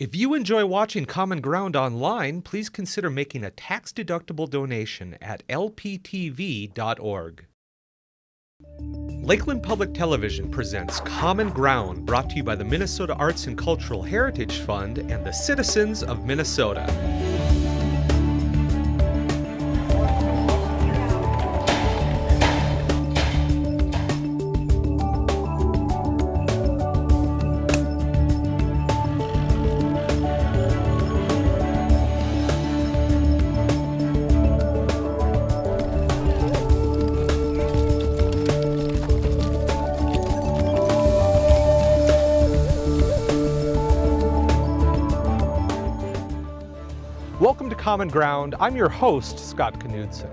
If you enjoy watching Common Ground online, please consider making a tax-deductible donation at lptv.org. Lakeland Public Television presents Common Ground, brought to you by the Minnesota Arts and Cultural Heritage Fund and the citizens of Minnesota. Common Ground. I'm your host, Scott Knudsen.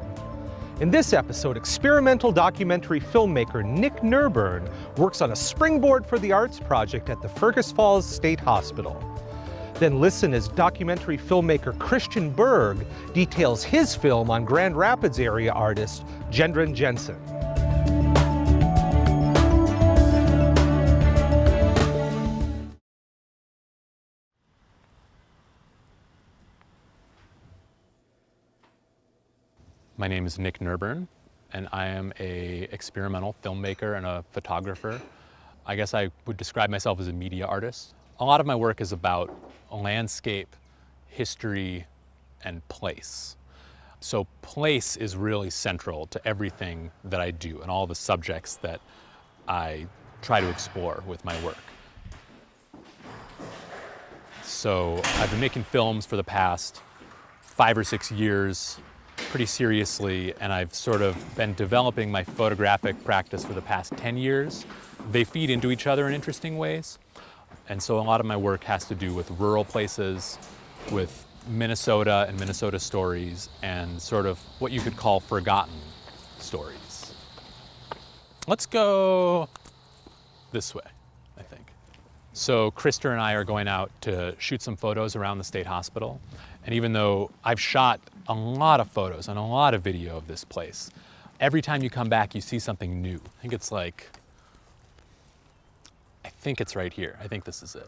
In this episode, experimental documentary filmmaker Nick Nurburn works on a Springboard for the Arts project at the Fergus Falls State Hospital. Then listen as documentary filmmaker Christian Berg details his film on Grand Rapids area artist Gendron Jensen. My name is Nick Nurburn, and I am a experimental filmmaker and a photographer. I guess I would describe myself as a media artist. A lot of my work is about landscape, history, and place. So place is really central to everything that I do and all the subjects that I try to explore with my work. So I've been making films for the past five or six years pretty seriously and I've sort of been developing my photographic practice for the past 10 years. They feed into each other in interesting ways. And so a lot of my work has to do with rural places, with Minnesota and Minnesota stories, and sort of what you could call forgotten stories. Let's go this way, I think. So Krister and I are going out to shoot some photos around the state hospital. And even though I've shot a lot of photos and a lot of video of this place, every time you come back, you see something new. I think it's like, I think it's right here. I think this is it.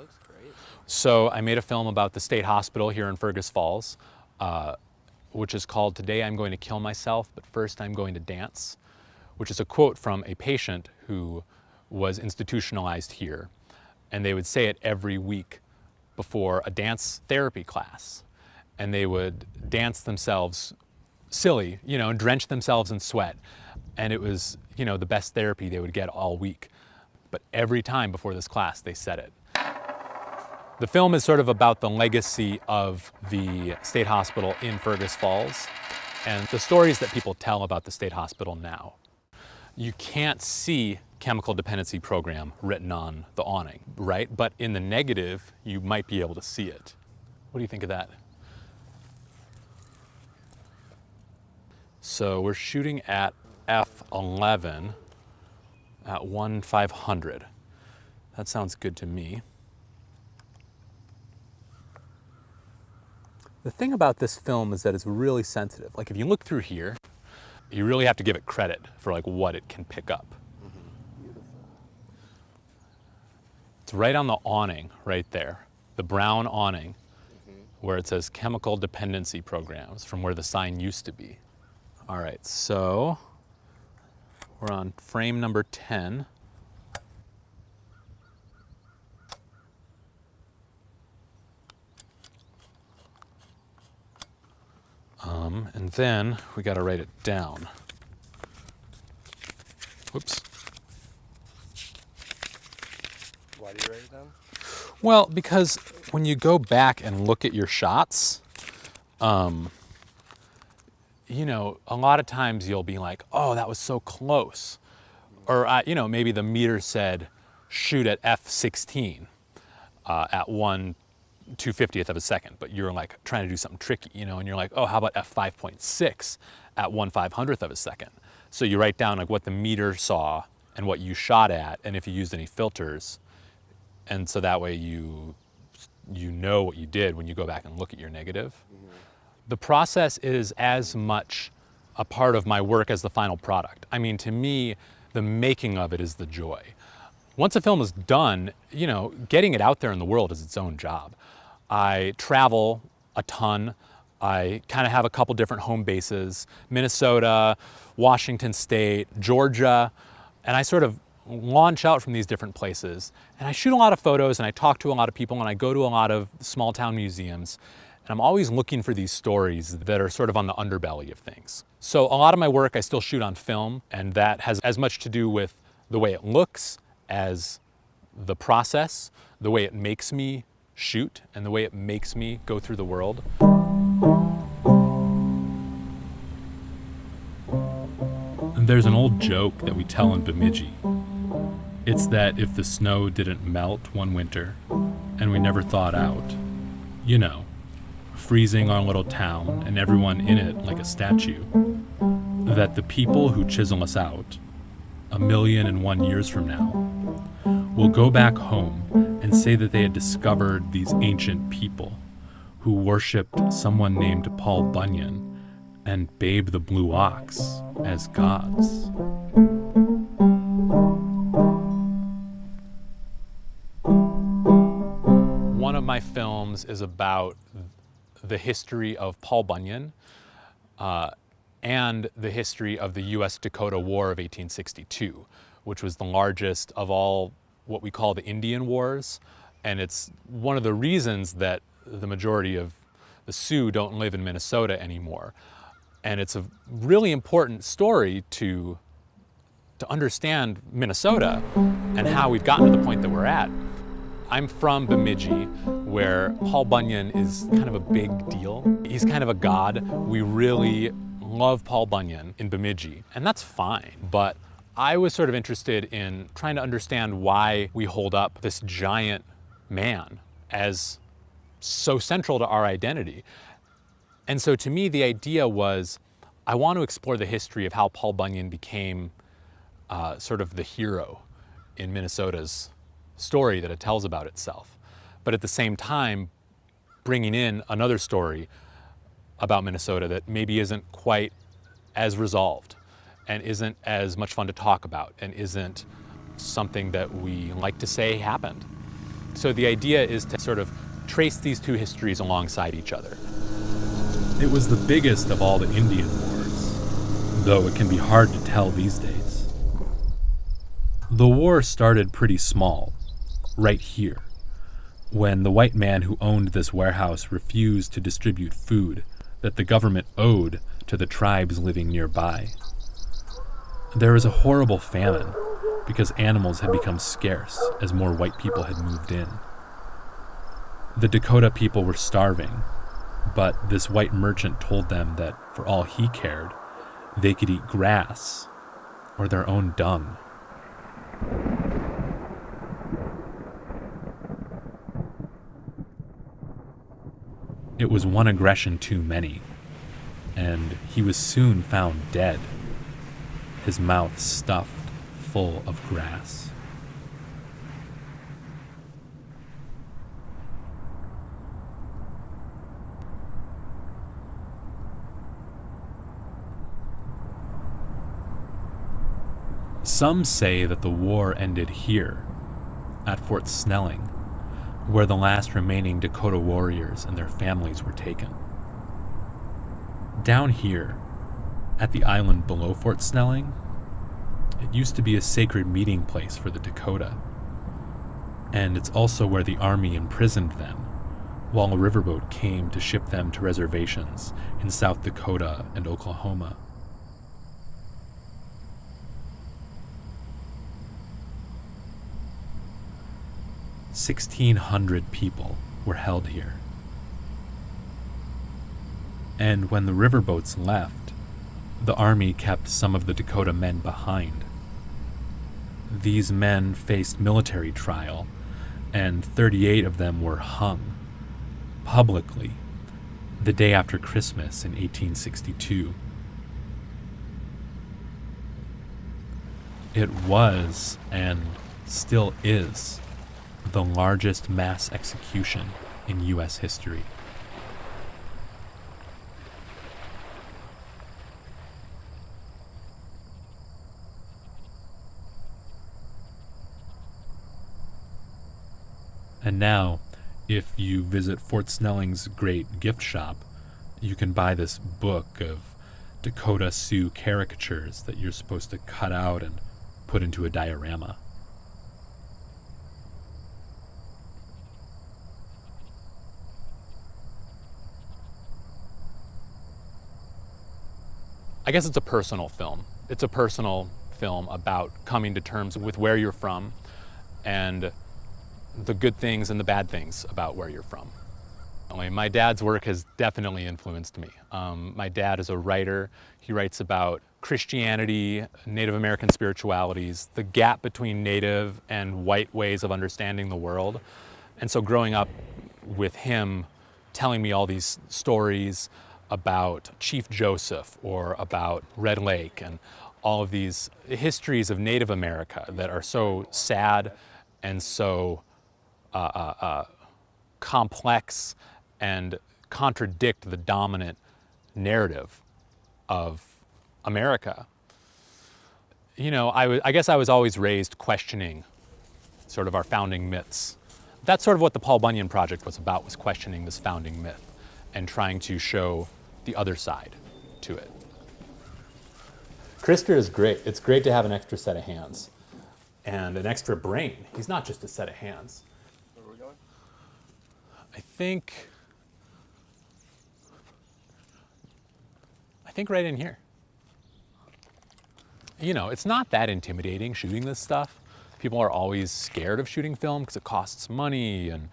So I made a film about the state hospital here in Fergus Falls, uh, which is called Today I'm Going to Kill Myself, but First I'm Going to Dance, which is a quote from a patient who was institutionalized here. And they would say it every week before a dance therapy class and they would dance themselves silly, you know, and drench themselves in sweat. And it was, you know, the best therapy they would get all week. But every time before this class, they said it. The film is sort of about the legacy of the state hospital in Fergus Falls and the stories that people tell about the state hospital now. You can't see chemical dependency program written on the awning, right? But in the negative, you might be able to see it. What do you think of that? So we're shooting at f11 at 1 500. That sounds good to me. The thing about this film is that it's really sensitive. Like if you look through here, you really have to give it credit for like what it can pick up. It's right on the awning right there, the brown awning mm-hmm. where it says chemical dependency programs from where the sign used to be. All right, so we're on frame number 10. Um, and then we got to write it down. Whoops. Why do you write it down? Well, because when you go back and look at your shots, um, you know, a lot of times you'll be like, oh, that was so close. Or, you know, maybe the meter said shoot at F16 uh, at 1 250th of a second, but you're like trying to do something tricky, you know, and you're like, oh, how about F5.6 at 1 500th of a second? So you write down like what the meter saw and what you shot at, and if you used any filters, and so that way you you know what you did when you go back and look at your negative. Mm -hmm the process is as much a part of my work as the final product. I mean, to me, the making of it is the joy. Once a film is done, you know, getting it out there in the world is its own job. I travel a ton. I kind of have a couple different home bases Minnesota, Washington State, Georgia, and I sort of launch out from these different places. And I shoot a lot of photos and I talk to a lot of people and I go to a lot of small town museums. And I'm always looking for these stories that are sort of on the underbelly of things. So a lot of my work I still shoot on film, and that has as much to do with the way it looks as the process, the way it makes me shoot, and the way it makes me go through the world. There's an old joke that we tell in Bemidji. It's that if the snow didn't melt one winter and we never thawed out, you know, freezing our little town and everyone in it like a statue, that the people who chisel us out, a million and one years from now, will go back home and say that they had discovered these ancient people who worshipped someone named Paul Bunyan and Babe the Blue Ox as gods. One of my films is about the history of Paul Bunyan uh, and the history of the US Dakota War of 1862, which was the largest of all what we call the Indian Wars. And it's one of the reasons that the majority of the Sioux don't live in Minnesota anymore. And it's a really important story to, to understand Minnesota and how we've gotten to the point that we're at. I'm from Bemidji, where Paul Bunyan is kind of a big deal. He's kind of a god. We really love Paul Bunyan in Bemidji, and that's fine. But I was sort of interested in trying to understand why we hold up this giant man as so central to our identity. And so to me, the idea was I want to explore the history of how Paul Bunyan became uh, sort of the hero in Minnesota's story that it tells about itself. But at the same time, bringing in another story about Minnesota that maybe isn't quite as resolved and isn't as much fun to talk about and isn't something that we like to say happened. So the idea is to sort of trace these two histories alongside each other. It was the biggest of all the Indian wars, though it can be hard to tell these days. The war started pretty small, right here, when the white man who owned this warehouse refused to distribute food that the government owed to the tribes living nearby. There was a horrible famine because animals had become scarce as more white people had moved in. The Dakota people were starving, but this white merchant told them that for all he cared, they could eat grass or their own dung. It was one aggression too many, and he was soon found dead, his mouth stuffed full of grass. Some say that the war ended here, at Fort Snelling, where the last remaining Dakota warriors and their families were taken. Down here, at the island below Fort Snelling, it used to be a sacred meeting place for the Dakota. And it's also where the army imprisoned them, while a riverboat came to ship them to reservations in South Dakota and Oklahoma. 1,600 people were held here. And when the riverboats left, the army kept some of the Dakota men behind. These men faced military trial, and 38 of them were hung publicly the day after Christmas in 1862. It was, and still is, the largest mass execution in U.S. history. And now, if you visit Fort Snelling's great gift shop, you can buy this book of Dakota Sioux caricatures that you're supposed to cut out and put into a diorama. I guess it's a personal film. It's a personal film about coming to terms with where you're from and the good things and the bad things about where you're from. My dad's work has definitely influenced me. Um, my dad is a writer. He writes about Christianity, Native American spiritualities, the gap between Native and white ways of understanding the world. And so growing up with him telling me all these stories about Chief Joseph or about Red Lake and all of these histories of Native America that are so sad and so uh, uh, uh, complex and contradict the dominant narrative of America. You know, I, I guess I was always raised questioning sort of our founding myths. That's sort of what the Paul Bunyan Project was about, was questioning this founding myth and trying to show the other side to it. Krister is great. It's great to have an extra set of hands and an extra brain. He's not just a set of hands. Where are we going? I think I think right in here. You know, it's not that intimidating shooting this stuff. People are always scared of shooting film because it costs money and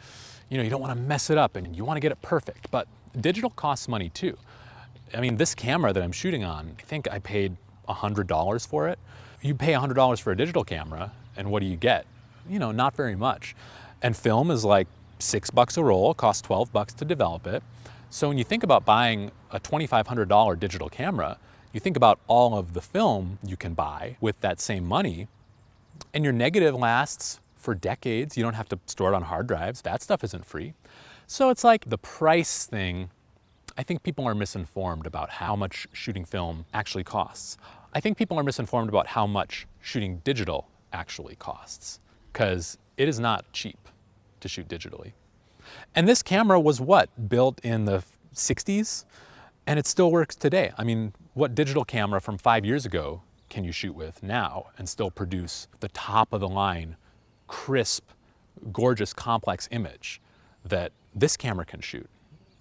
you know, you don't want to mess it up and you want to get it perfect, but digital costs money too. I mean, this camera that I'm shooting on, I think I paid $100 for it. You pay $100 for a digital camera and what do you get? You know, not very much. And film is like six bucks a roll, costs 12 bucks to develop it. So when you think about buying a $2,500 digital camera, you think about all of the film you can buy with that same money, and your negative lasts for decades. You don't have to store it on hard drives. That stuff isn't free. So it's like the price thing, I think people are misinformed about how much shooting film actually costs. I think people are misinformed about how much shooting digital actually costs, because it is not cheap to shoot digitally. And this camera was what? Built in the 60s? And it still works today. I mean, what digital camera from five years ago can you shoot with now and still produce the top of the line, crisp, gorgeous, complex image that this camera can shoot?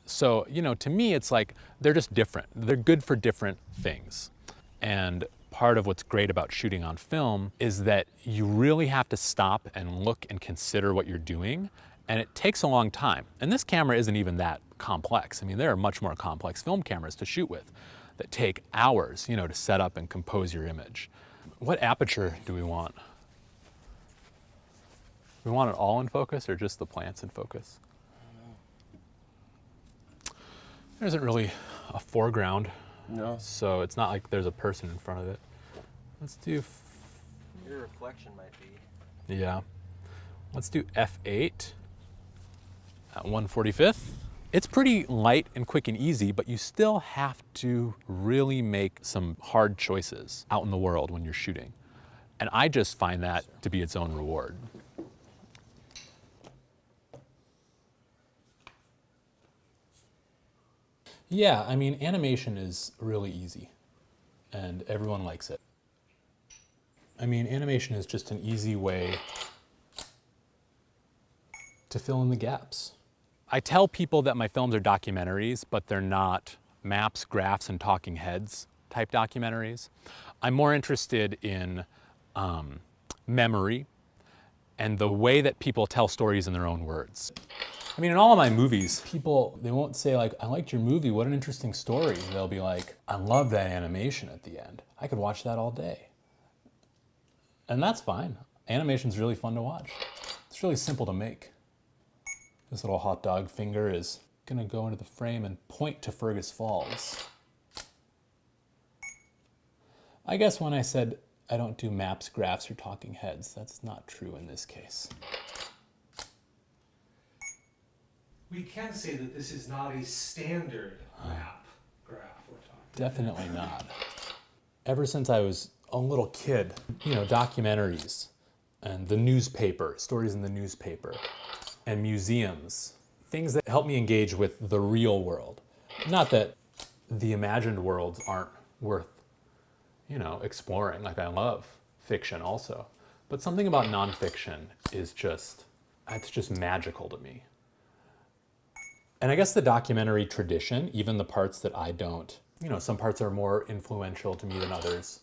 So, you know, to me, it's like they're just different. They're good for different things. And part of what's great about shooting on film is that you really have to stop and look and consider what you're doing and it takes a long time. And this camera isn't even that complex. I mean, there are much more complex film cameras to shoot with that take hours, you know, to set up and compose your image. What aperture do we want? We want it all in focus or just the plants in focus? There isn't really a foreground, No. so it's not like there's a person in front of it. Let's do, Your reflection might be. yeah. Let's do F8 at 145th. It's pretty light and quick and easy, but you still have to really make some hard choices out in the world when you're shooting. And I just find that to be its own reward. Yeah, I mean, animation is really easy and everyone likes it. I mean, animation is just an easy way to fill in the gaps. I tell people that my films are documentaries, but they're not maps, graphs, and talking heads type documentaries. I'm more interested in um, memory and the way that people tell stories in their own words. I mean, in all of my movies, people, they won't say like, I liked your movie, what an interesting story. They'll be like, I love that animation at the end. I could watch that all day. And that's fine. Animation's really fun to watch. It's really simple to make. This little hot dog finger is gonna go into the frame and point to Fergus Falls. I guess when I said I don't do maps, graphs, or talking heads, that's not true in this case. We can say that this is not a standard map graph we're talking. Definitely not. Ever since I was a little kid, you know, documentaries and the newspaper, stories in the newspaper, and museums things that help me engage with the real world. Not that the imagined worlds aren't worth, you know, exploring. Like I love fiction also. But something about nonfiction is just, it's just magical to me. And I guess the documentary tradition, even the parts that I don't, you know, some parts are more influential to me than others.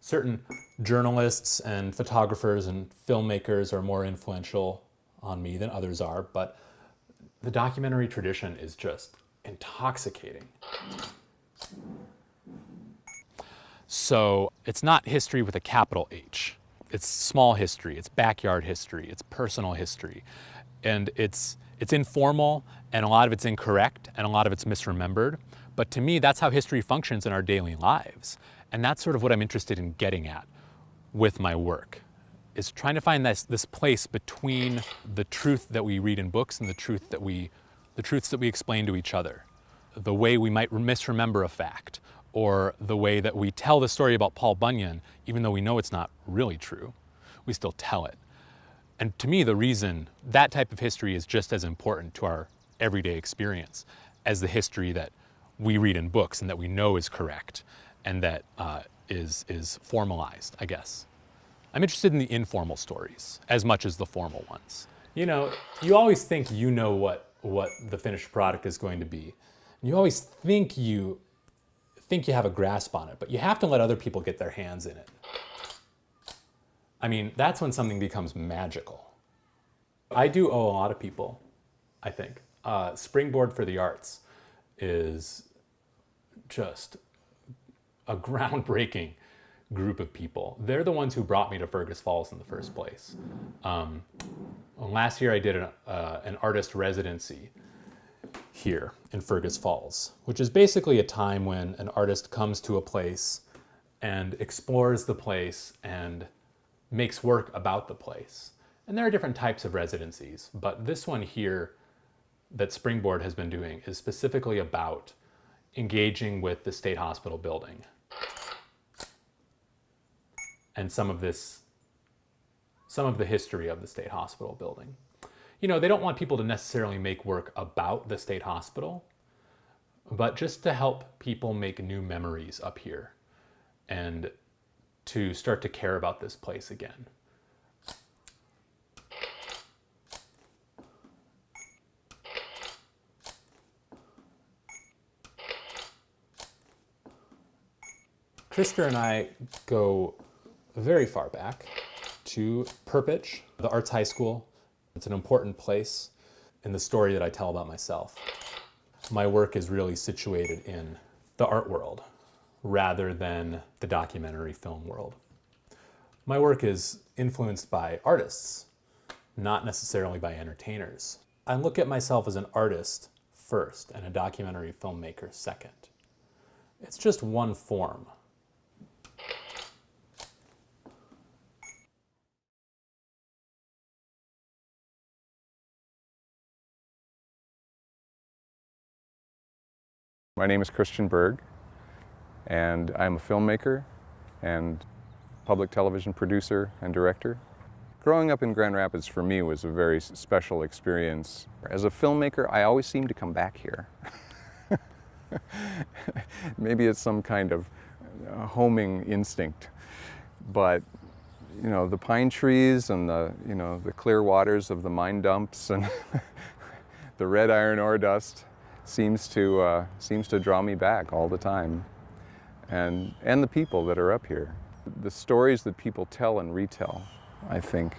Certain journalists and photographers and filmmakers are more influential on me than others are, but the documentary tradition is just intoxicating. So it's not history with a capital H. It's small history, it's backyard history, it's personal history. And it's, it's informal and a lot of it's incorrect and a lot of it's misremembered. But to me, that's how history functions in our daily lives. And that's sort of what I'm interested in getting at with my work, is trying to find this, this place between the truth that we read in books and the truth that we, the truths that we explain to each other. The way we might misremember a fact, or the way that we tell the story about Paul Bunyan, even though we know it's not really true, we still tell it. And to me, the reason that type of history is just as important to our everyday experience as the history that we read in books and that we know is correct and that uh, is is formalized, I guess. I'm interested in the informal stories as much as the formal ones. You know, you always think you know what, what the finished product is going to be. You always think you think you have a grasp on it, but you have to let other people get their hands in it. I mean, that's when something becomes magical. I do owe a lot of people, I think. Uh, Springboard for the Arts is just a groundbreaking group of people. They're the ones who brought me to Fergus Falls in the first place. Um, last year I did an, uh, an artist residency here in Fergus Falls, which is basically a time when an artist comes to a place and explores the place and makes work about the place. And there are different types of residencies, but this one here that Springboard has been doing is specifically about engaging with the state hospital building and some of this, some of the history of the state hospital building. You know, they don't want people to necessarily make work about the state hospital, but just to help people make new memories up here and to start to care about this place again. Krister and I go very far back to Perpich, the arts high school. It's an important place in the story that I tell about myself. My work is really situated in the art world rather than the documentary film world. My work is influenced by artists, not necessarily by entertainers. I look at myself as an artist first and a documentary filmmaker second. It's just one form My name is Christian Berg, and I'm a filmmaker and public television producer and director. Growing up in Grand Rapids for me was a very special experience. As a filmmaker, I always seem to come back here. Maybe it's some kind of uh, homing instinct, but you know, the pine trees and the, you know, the clear waters of the mine dumps and the red iron ore dust seems to, uh, seems to draw me back all the time. And, and the people that are up here. The stories that people tell and retell, I think,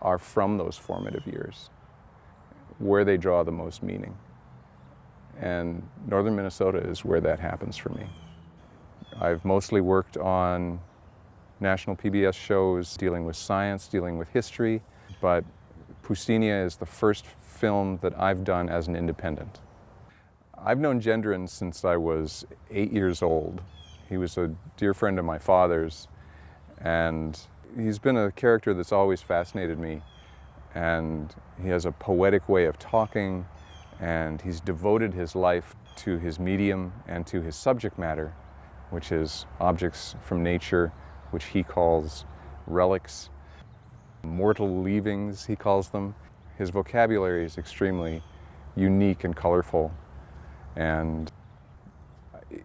are from those formative years, where they draw the most meaning. And northern Minnesota is where that happens for me. I've mostly worked on national PBS shows dealing with science, dealing with history, but Pustinia is the first film that I've done as an independent. I've known Gendron since I was eight years old. He was a dear friend of my father's, and he's been a character that's always fascinated me. And he has a poetic way of talking, and he's devoted his life to his medium and to his subject matter, which is objects from nature, which he calls relics, mortal leavings, he calls them. His vocabulary is extremely unique and colorful. And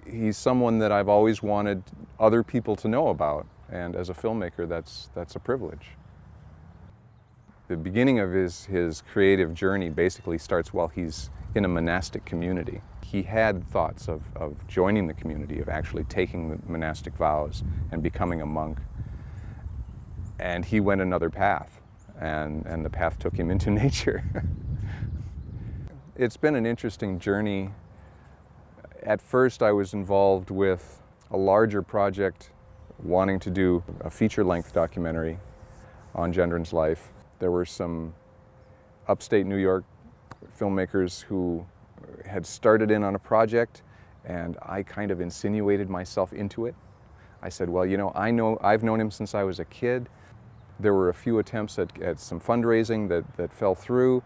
he's someone that I've always wanted other people to know about. And as a filmmaker, that's, that's a privilege. The beginning of his, his creative journey basically starts while he's in a monastic community. He had thoughts of, of joining the community, of actually taking the monastic vows and becoming a monk. And he went another path, and, and the path took him into nature. it's been an interesting journey. At first, I was involved with a larger project wanting to do a feature-length documentary on Gendron's life. There were some upstate New York filmmakers who had started in on a project and I kind of insinuated myself into it. I said, well, you know, I know, I've known him since I was a kid. There were a few attempts at, at some fundraising that, that fell through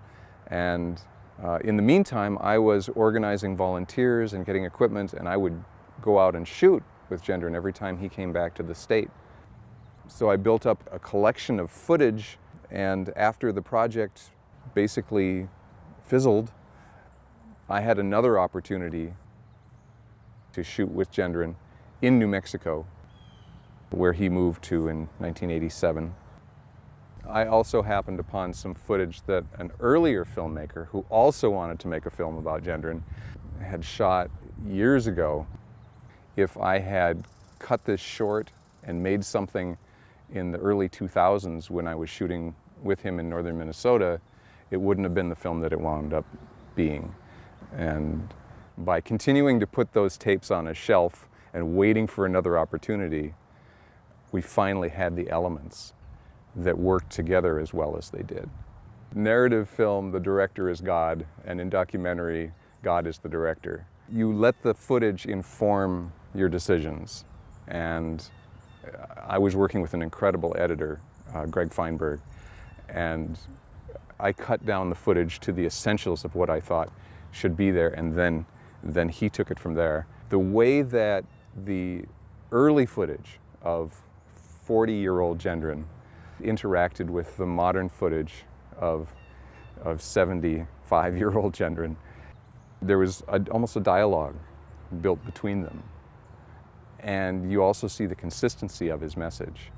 and uh, in the meantime, I was organizing volunteers and getting equipment and I would go out and shoot with Gendron every time he came back to the state. So I built up a collection of footage and after the project basically fizzled, I had another opportunity to shoot with Gendron in New Mexico, where he moved to in 1987. I also happened upon some footage that an earlier filmmaker who also wanted to make a film about Gendron had shot years ago. If I had cut this short and made something in the early 2000s when I was shooting with him in northern Minnesota, it wouldn't have been the film that it wound up being. And by continuing to put those tapes on a shelf and waiting for another opportunity, we finally had the elements that worked together as well as they did. Narrative film, the director is God, and in documentary, God is the director. You let the footage inform your decisions. And I was working with an incredible editor, uh, Greg Feinberg, and I cut down the footage to the essentials of what I thought should be there, and then, then he took it from there. The way that the early footage of 40-year-old Gendron interacted with the modern footage of, of 75-year-old Gendron, there was a, almost a dialogue built between them. And you also see the consistency of his message,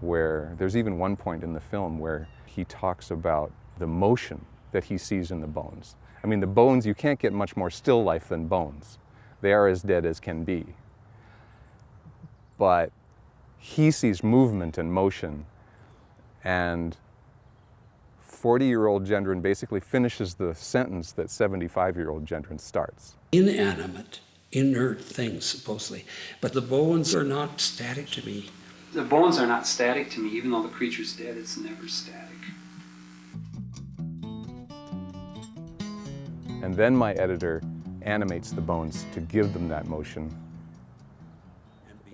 where there's even one point in the film where he talks about the motion that he sees in the bones. I mean, the bones, you can't get much more still life than bones. They are as dead as can be. But he sees movement and motion and 40-year-old Gendron basically finishes the sentence that 75-year-old Gendron starts. Inanimate, inert things, supposedly. But the bones are not static to me. The bones are not static to me, even though the creature's dead, it's never static. And then my editor animates the bones to give them that motion,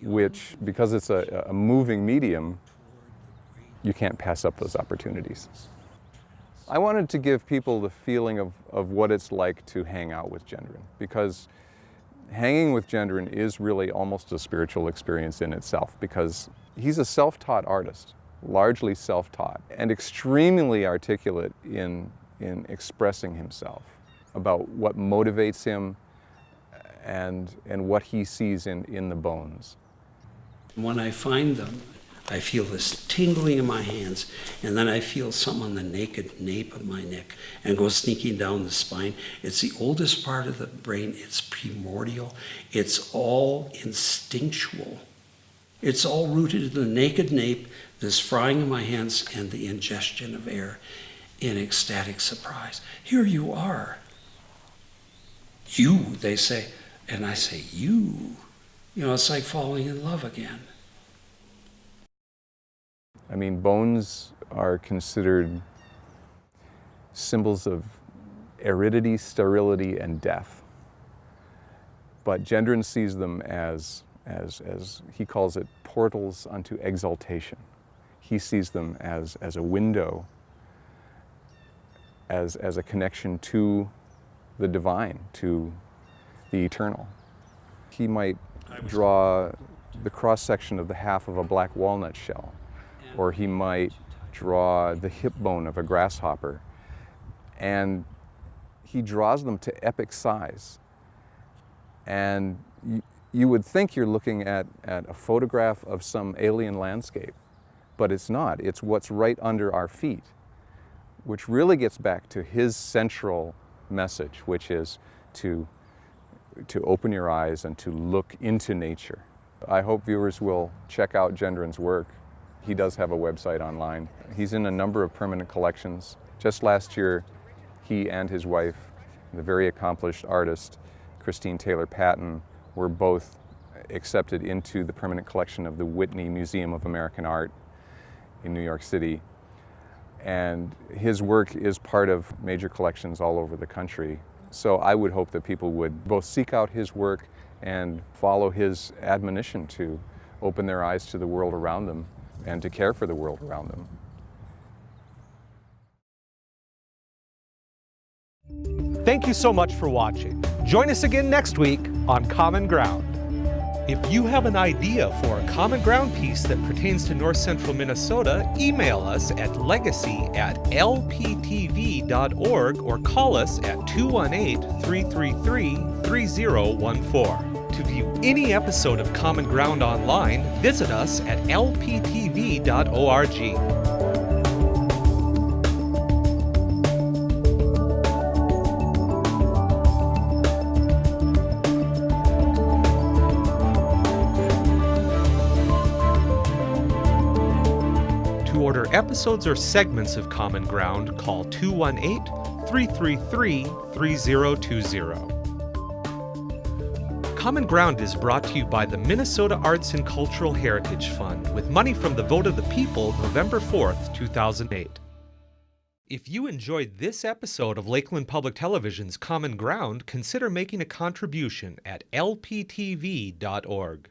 which, because it's a, a moving medium, you can't pass up those opportunities. I wanted to give people the feeling of, of what it's like to hang out with Gendron because hanging with Gendron is really almost a spiritual experience in itself because he's a self-taught artist, largely self-taught, and extremely articulate in, in expressing himself about what motivates him and, and what he sees in, in the bones. When I find them, I feel this tingling in my hands, and then I feel something on the naked nape of my neck and go sneaking down the spine. It's the oldest part of the brain. It's primordial. It's all instinctual. It's all rooted in the naked nape, this frying of my hands, and the ingestion of air in ecstatic surprise. Here you are. You, they say. And I say, you. You know, it's like falling in love again. I mean, bones are considered symbols of aridity, sterility, and death. But Gendron sees them as, as, as he calls it, portals unto exaltation. He sees them as, as a window, as, as a connection to the divine, to the eternal. He might draw the cross-section of the half of a black walnut shell or he might draw the hip bone of a grasshopper. and he draws them to epic size. And you, you would think you're looking at, at a photograph of some alien landscape, but it's not. It's what's right under our feet, which really gets back to his central message, which is to, to open your eyes and to look into nature. I hope viewers will check out Gendron's work. He does have a website online. He's in a number of permanent collections. Just last year, he and his wife, the very accomplished artist, Christine Taylor Patton, were both accepted into the permanent collection of the Whitney Museum of American Art in New York City. And his work is part of major collections all over the country. So I would hope that people would both seek out his work and follow his admonition to open their eyes to the world around them and to care for the world around them. Thank you so much for watching. Join us again next week on Common Ground. If you have an idea for a Common Ground piece that pertains to north central Minnesota, email us at legacy at lptv.org or call us at 218 333 3014. To view any episode of Common Ground online, visit us at lptv.org. To order episodes or segments of Common Ground, call 218 333 3020. Common Ground is brought to you by the Minnesota Arts and Cultural Heritage Fund with money from the vote of the people November 4th, 2008. If you enjoyed this episode of Lakeland Public Television's Common Ground, consider making a contribution at lptv.org.